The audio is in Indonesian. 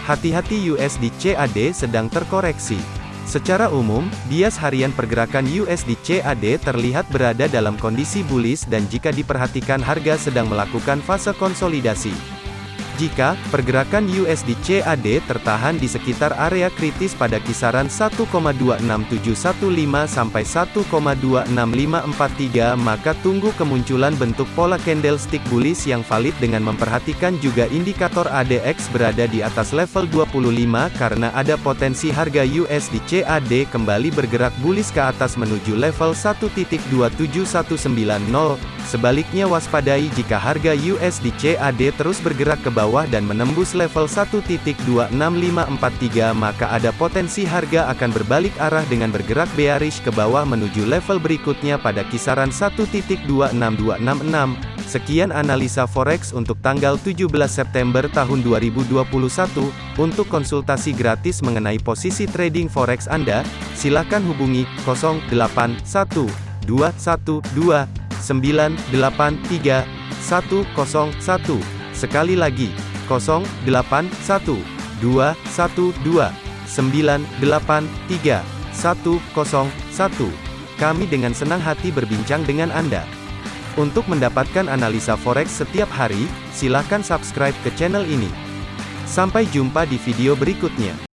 Hati-hati USD CAD sedang terkoreksi. Secara umum, bias harian pergerakan USD CAD terlihat berada dalam kondisi bullish dan jika diperhatikan harga sedang melakukan fase konsolidasi. Jika pergerakan USD CAD tertahan di sekitar area kritis pada kisaran 1,26715 sampai 1,26543 maka tunggu kemunculan bentuk pola candlestick bullish yang valid dengan memperhatikan juga indikator ADX berada di atas level 25 karena ada potensi harga USD CAD kembali bergerak bullish ke atas menuju level 1.27190 sebaliknya waspadai jika harga USD CAD terus bergerak ke bawah dan menembus level 1.26543 maka ada potensi harga akan berbalik arah dengan bergerak bearish ke bawah menuju level berikutnya pada kisaran 1.26266. Sekian analisa forex untuk tanggal 17 September tahun 2021. Untuk konsultasi gratis mengenai posisi trading forex Anda, silakan hubungi 081212983101. Sekali lagi, 081212983101. Kami dengan senang hati berbincang dengan Anda. Untuk mendapatkan analisa forex setiap hari, silakan subscribe ke channel ini. Sampai jumpa di video berikutnya.